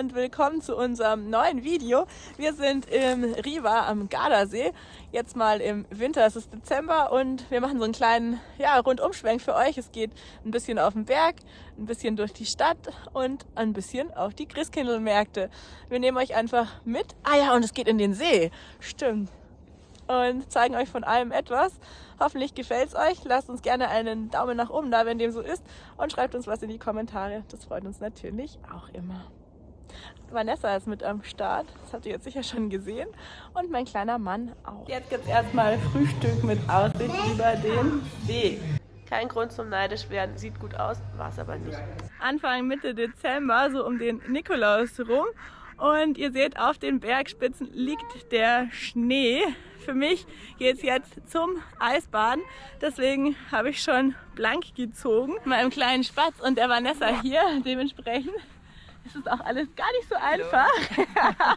und willkommen zu unserem neuen Video. Wir sind im Riva am Gardasee, jetzt mal im Winter, es ist Dezember und wir machen so einen kleinen ja, Rundumschwenk für euch. Es geht ein bisschen auf den Berg, ein bisschen durch die Stadt und ein bisschen auf die Christkindlmärkte. Wir nehmen euch einfach mit. Ah ja, und es geht in den See. Stimmt. Und zeigen euch von allem etwas. Hoffentlich gefällt es euch. Lasst uns gerne einen Daumen nach oben da, wenn dem so ist. Und schreibt uns was in die Kommentare. Das freut uns natürlich auch immer. Vanessa ist mit am Start. Das habt ihr jetzt sicher schon gesehen. Und mein kleiner Mann auch. Jetzt gibt es erstmal Frühstück mit Aussicht über den See. Kein Grund zum neidisch werden. Sieht gut aus, war es aber nicht. Anfang Mitte Dezember, so um den Nikolaus rum. Und ihr seht, auf den Bergspitzen liegt der Schnee. Für mich geht es jetzt zum Eisbaden. Deswegen habe ich schon blank gezogen. Mit meinem kleinen Spatz und der Vanessa hier. Dementsprechend ist es auch alles gar nicht so einfach.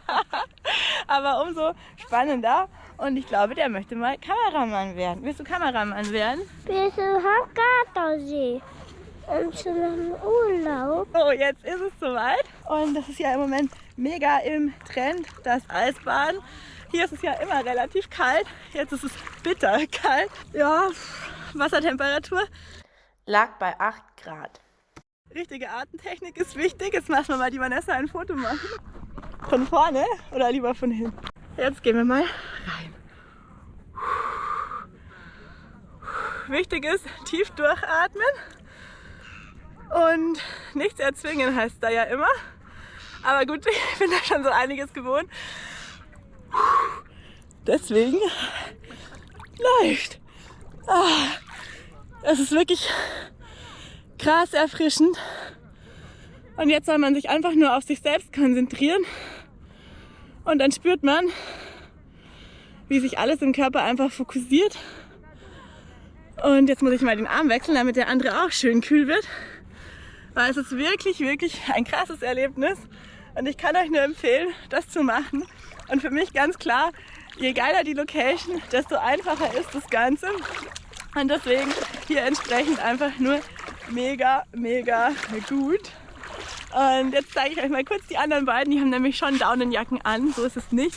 Aber umso spannender. Und ich glaube, der möchte mal Kameramann werden. Willst du Kameramann werden? Wir sind Gardasee. Und zu einem Urlaub. So, jetzt ist es soweit. Und das ist ja im Moment mega im Trend, das Eisbaden. Hier ist es ja immer relativ kalt. Jetzt ist es bitter kalt. Ja, Wassertemperatur lag bei 8 Grad. Richtige Atemtechnik ist wichtig. Jetzt lassen wir mal die Vanessa ein Foto machen. Von vorne oder lieber von hinten? Jetzt gehen wir mal rein. Wichtig ist, tief durchatmen und nichts erzwingen heißt da ja immer. Aber gut, ich bin da schon so einiges gewohnt. Deswegen leicht. Ah, es ist wirklich krass erfrischend. Und jetzt soll man sich einfach nur auf sich selbst konzentrieren. Und dann spürt man, wie sich alles im Körper einfach fokussiert. Und jetzt muss ich mal den Arm wechseln, damit der andere auch schön kühl wird. Weil es ist wirklich, wirklich ein krasses Erlebnis. Und ich kann euch nur empfehlen, das zu machen. Und für mich ganz klar, je geiler die Location, desto einfacher ist das Ganze. Und deswegen hier entsprechend einfach nur mega, mega gut. Und jetzt zeige ich euch mal kurz die anderen beiden. Die haben nämlich schon Daunenjacken an, so ist es nicht.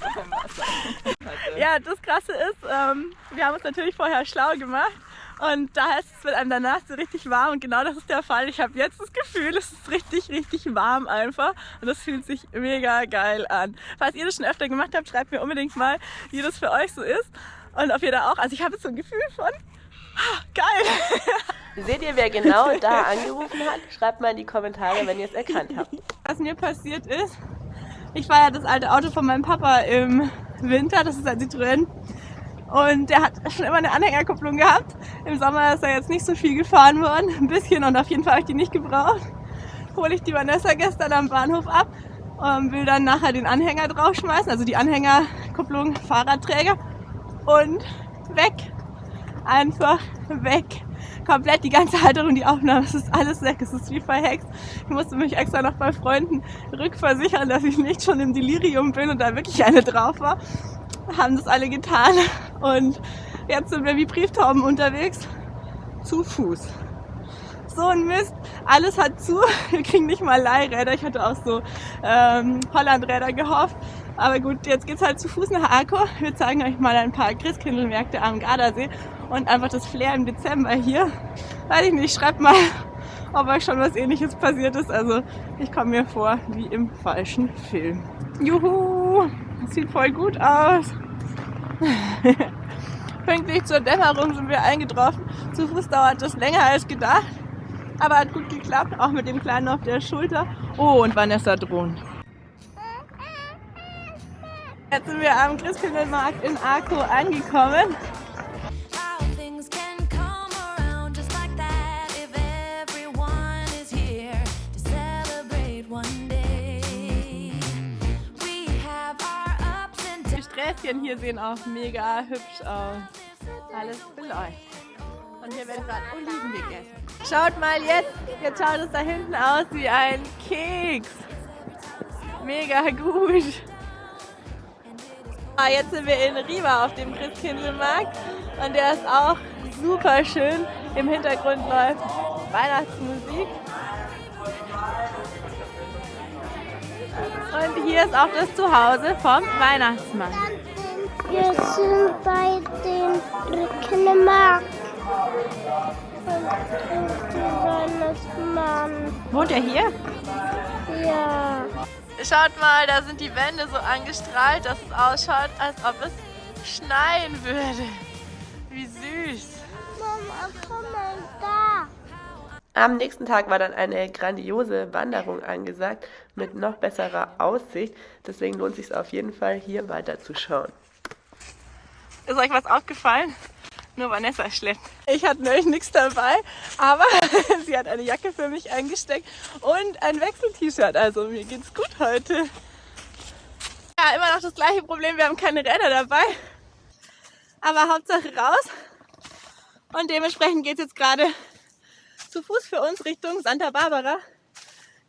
ja, das Krasse ist, ähm, wir haben uns natürlich vorher schlau gemacht und da heißt es, wird einem danach so richtig warm und genau das ist der Fall. Ich habe jetzt das Gefühl, es ist richtig, richtig warm einfach und das fühlt sich mega geil an. Falls ihr das schon öfter gemacht habt, schreibt mir unbedingt mal, wie das für euch so ist und ob ihr da auch, also ich habe jetzt so ein Gefühl von, ah, geil. Seht ihr, wer genau da angerufen hat? Schreibt mal in die Kommentare, wenn ihr es erkannt habt. Was mir passiert ist, ich war ja das alte Auto von meinem Papa im Winter, das ist ein Citroën und der hat schon immer eine Anhängerkupplung gehabt. Im Sommer ist er jetzt nicht so viel gefahren worden. Ein bisschen und auf jeden Fall habe ich die nicht gebraucht. Hole ich die Vanessa gestern am Bahnhof ab und will dann nachher den Anhänger draufschmeißen. Also die Anhängerkupplung, Fahrradträger. Und weg. Einfach weg. Komplett die ganze Halterung, die Aufnahme, es ist alles weg. Es ist wie verhext. Ich musste mich extra noch bei Freunden rückversichern, dass ich nicht schon im Delirium bin und da wirklich eine drauf war haben das alle getan und jetzt sind wir wie Brieftauben unterwegs zu Fuß. So ein Mist, alles hat zu, wir kriegen nicht mal Leihräder, ich hatte auch so ähm, Hollandräder gehofft. Aber gut, jetzt geht's halt zu Fuß nach Arco. Wir zeigen euch mal ein paar Christkindlmärkte am Gardasee und einfach das Flair im Dezember hier. Weiß ich nicht, schreibt mal, ob euch schon was ähnliches passiert ist. Also ich komme mir vor wie im falschen Film. Juhu! Sieht voll gut aus. Pünktlich zur Dämmerung sind wir eingetroffen. Zu Fuß dauert das länger als gedacht. Aber hat gut geklappt, auch mit dem Kleinen auf der Schulter. Oh, und Vanessa drohen. Jetzt sind wir am Christkindlmarkt in Arco angekommen. Gräschen hier sehen auch mega hübsch aus. Alles beleuchtet. Und hier werden gerade Oliven gegessen. Schaut mal jetzt, jetzt schaut es da hinten aus wie ein Keks. Mega gut. Ah, jetzt sind wir in Riva auf dem Christkindlmarkt und der ist auch super schön. Im Hintergrund läuft Weihnachtsmusik. Hier ist auch das Zuhause vom Weihnachtsmann. Wir sind bei den Brückenmarkt. Und der Weihnachtsmann. Wohnt er hier? Ja. Schaut mal, da sind die Wände so angestrahlt, dass es ausschaut, als ob es schneien würde. Wie süß. Mama, komm mal da. Am nächsten Tag war dann eine grandiose Wanderung angesagt mit noch besserer Aussicht. Deswegen lohnt es sich auf jeden Fall hier weiterzuschauen. Ist euch was aufgefallen? Nur Vanessa schleppt. Ich hatte neulich nichts dabei, aber sie hat eine Jacke für mich eingesteckt und ein Wechsel-T-Shirt. Also mir geht's gut heute. Ja, immer noch das gleiche Problem, wir haben keine Räder dabei. Aber Hauptsache raus. Und dementsprechend geht es jetzt gerade zu Fuß für uns Richtung Santa Barbara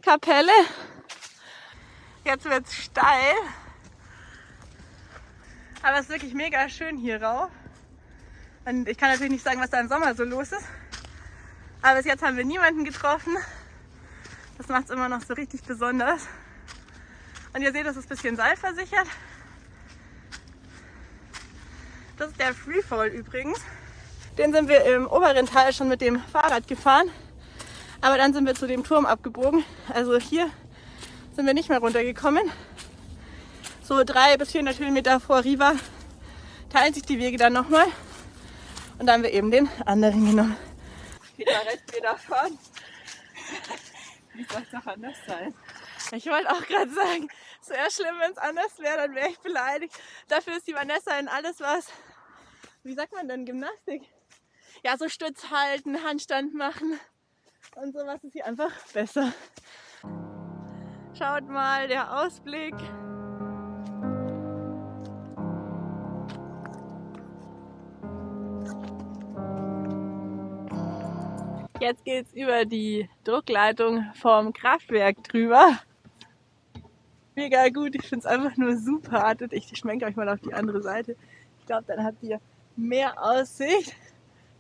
Kapelle. Jetzt wird's steil. Aber es ist wirklich mega schön hier rauf. Und ich kann natürlich nicht sagen, was da im Sommer so los ist. Aber bis jetzt haben wir niemanden getroffen. Das macht es immer noch so richtig besonders. Und ihr seht, das ist ein bisschen seilversichert. Das ist der Freefall übrigens. Den sind wir im oberen Teil schon mit dem Fahrrad gefahren. Aber dann sind wir zu dem Turm abgebogen. Also hier sind wir nicht mehr runtergekommen. So drei bis 400 Höhenmeter vor Riva teilen sich die Wege dann nochmal. Und dann haben wir eben den anderen genommen. Wieder rechts, wieder fahren. Wie soll es doch anders sein? Ich wollte auch gerade sagen, es wäre schlimm, wenn es anders wäre, dann wäre ich beleidigt. Dafür ist die Vanessa in alles was, wie sagt man denn, Gymnastik? Ja, so Stütz halten, Handstand machen und sowas ist hier einfach besser. Schaut mal, der Ausblick. Jetzt geht's über die Druckleitung vom Kraftwerk drüber. Mega gut, ich finde es einfach nur super. Ich schmenke euch mal auf die andere Seite. Ich glaube, dann habt ihr mehr Aussicht.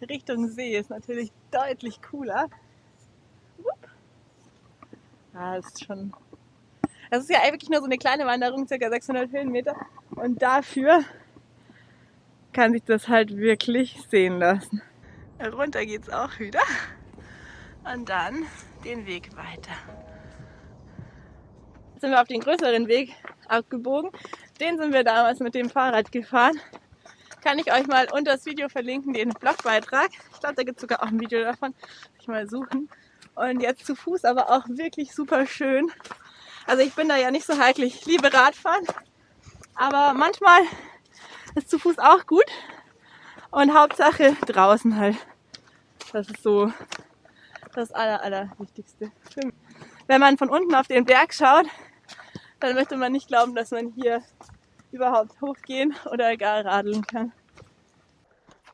Richtung See ist natürlich deutlich cooler. Wupp. Ah, ist schon. Das ist ja wirklich nur so eine kleine Wanderung, circa 600 Höhenmeter. Und dafür kann sich das halt wirklich sehen lassen. Runter geht's auch wieder. Und dann den Weg weiter. Jetzt sind wir auf den größeren Weg abgebogen. Den sind wir damals mit dem Fahrrad gefahren. Kann ich euch mal unter das Video verlinken, den Blogbeitrag. Ich glaube, da gibt es sogar auch ein Video davon. Ich mal suchen. Und jetzt zu Fuß aber auch wirklich super schön. Also ich bin da ja nicht so heikel. Ich liebe Radfahren. Aber manchmal ist zu Fuß auch gut. Und Hauptsache draußen halt. Das ist so das aller, aller. Wenn man von unten auf den Berg schaut, dann möchte man nicht glauben, dass man hier überhaupt hochgehen oder gar radeln kann.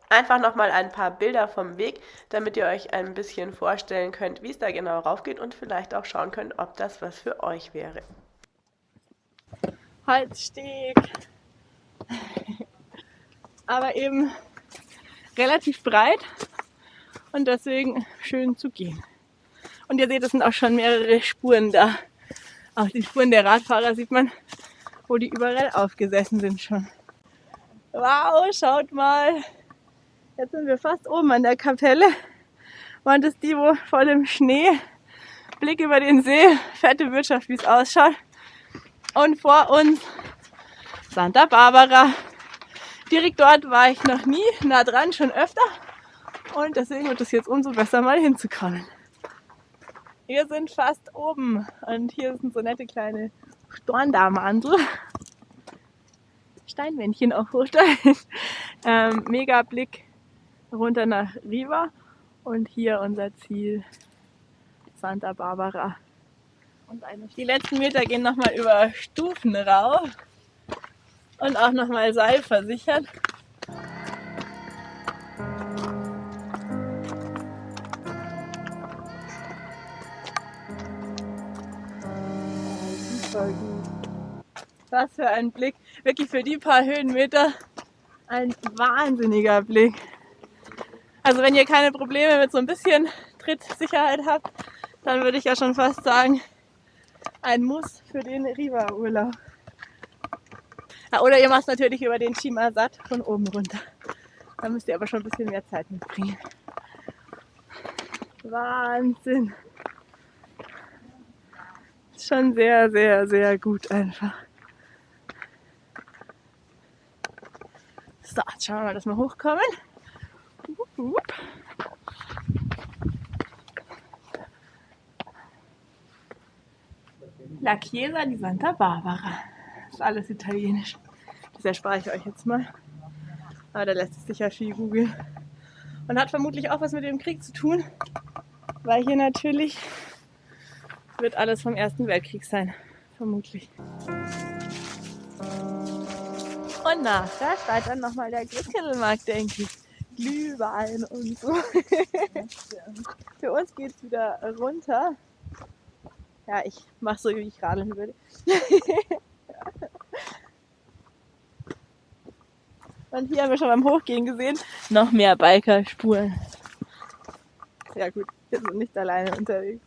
Einfach nochmal ein paar Bilder vom Weg, damit ihr euch ein bisschen vorstellen könnt, wie es da genau raufgeht und vielleicht auch schauen könnt, ob das was für euch wäre. Holzsteg. Aber eben relativ breit und deswegen schön zu gehen. Und ihr seht, es sind auch schon mehrere Spuren da. Auch die Spuren der Radfahrer sieht man, wo die überall aufgesessen sind schon. Wow, schaut mal. Jetzt sind wir fast oben an der Kapelle. Und das die, wo voll im Schnee, Blick über den See, fette Wirtschaft, wie es ausschaut. Und vor uns Santa Barbara. Direkt dort war ich noch nie, nah dran, schon öfter. Und deswegen wird es jetzt umso besser, mal hinzukommen. Wir sind fast oben und hier sind so nette kleine Storndamandel. Steinmännchen auf Hochstein. Ähm, mega Blick runter nach Riva und hier unser Ziel Santa Barbara. Die letzten Meter gehen nochmal über Stufen rauf und auch nochmal Seil versichert. Was für ein Blick. Wirklich für die paar Höhenmeter ein wahnsinniger Blick. Also wenn ihr keine Probleme mit so ein bisschen Trittsicherheit habt, dann würde ich ja schon fast sagen, ein Muss für den Riva-Urlaub. Ja, oder ihr macht natürlich über den Chimasat von oben runter. Da müsst ihr aber schon ein bisschen mehr Zeit mitbringen. Wahnsinn. Schon sehr, sehr, sehr gut einfach. So, jetzt schauen wir mal, dass wir hochkommen. La Chiesa di Santa Barbara. Das ist alles italienisch. Das erspare ich euch jetzt mal. Aber da lässt sich sicher viel googeln. Und hat vermutlich auch was mit dem Krieg zu tun, weil hier natürlich wird alles vom Ersten Weltkrieg sein. Vermutlich. Und nachher steigt dann nochmal der Christkindlmarkt, denke ich. Glühwein und so. Für uns geht es wieder runter. Ja, ich mache so, wie ich radeln würde. Und hier haben wir schon beim Hochgehen gesehen, noch mehr Biker-Spuren. Ja gut, wir sind nicht alleine unterwegs.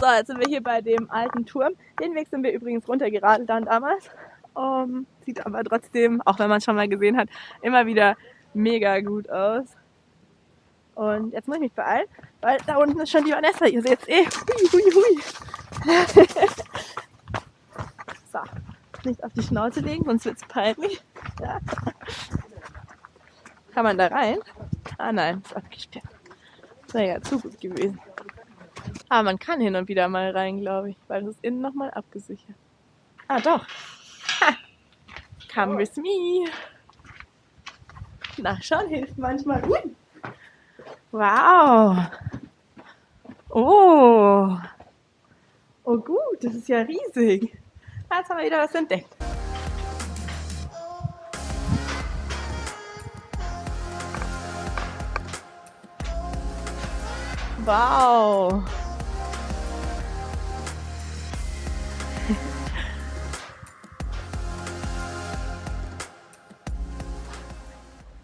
So, jetzt sind wir hier bei dem alten Turm. Den Weg sind wir übrigens runtergeradelt dann damals. Um, sieht aber trotzdem, auch wenn man es schon mal gesehen hat, immer wieder mega gut aus. Und jetzt muss ich mich beeilen, weil da unten ist schon die Vanessa. Ihr seht es eh. Hui, hui, hui. so, nicht auf die Schnauze legen, sonst wird es peinlich. Ja. Kann man da rein? Ah nein, ist abgesperrt. Das wäre ja zu gut gewesen. Aber man kann hin und wieder mal rein, glaube ich, weil es ist innen nochmal abgesichert. Ah doch. Ha. Come with me. Nachschauen hilft manchmal. Ui. Wow. Oh. Oh gut, das ist ja riesig. Jetzt haben wir wieder was entdeckt. Wow.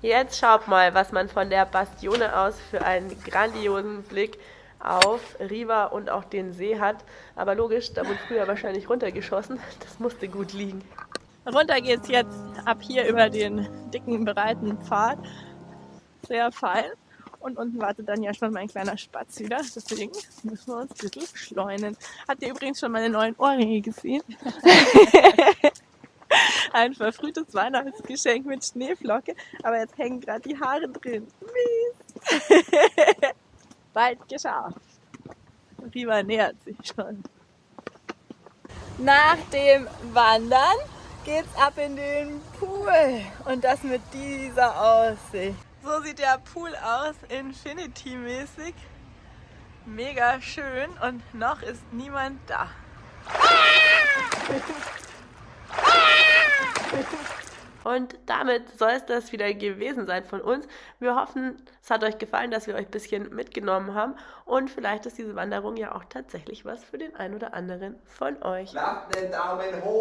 Jetzt schaut mal, was man von der Bastione aus für einen grandiosen Blick auf Riva und auch den See hat. Aber logisch, da wurde früher wahrscheinlich runtergeschossen. Das musste gut liegen. Runter geht's jetzt ab hier über den dicken, breiten Pfad. Sehr fein. Und unten wartet dann ja schon mein kleiner Spatz wieder. Deswegen müssen wir uns ein bisschen beschleunigen. Habt ihr übrigens schon meine neuen Ohrringe gesehen? Ein verfrühtes Weihnachtsgeschenk mit Schneeflocke. Aber jetzt hängen gerade die Haare drin. Mist. Bald geschafft. Riva nähert sich schon. Nach dem Wandern geht's ab in den Pool. Und das mit dieser Aussicht. So sieht der Pool aus, Infinity-mäßig. Mega schön und noch ist niemand da. Und damit soll es das wieder gewesen sein von uns. Wir hoffen, es hat euch gefallen, dass wir euch ein bisschen mitgenommen haben. Und vielleicht ist diese Wanderung ja auch tatsächlich was für den einen oder anderen von euch. Lasst den Daumen hoch.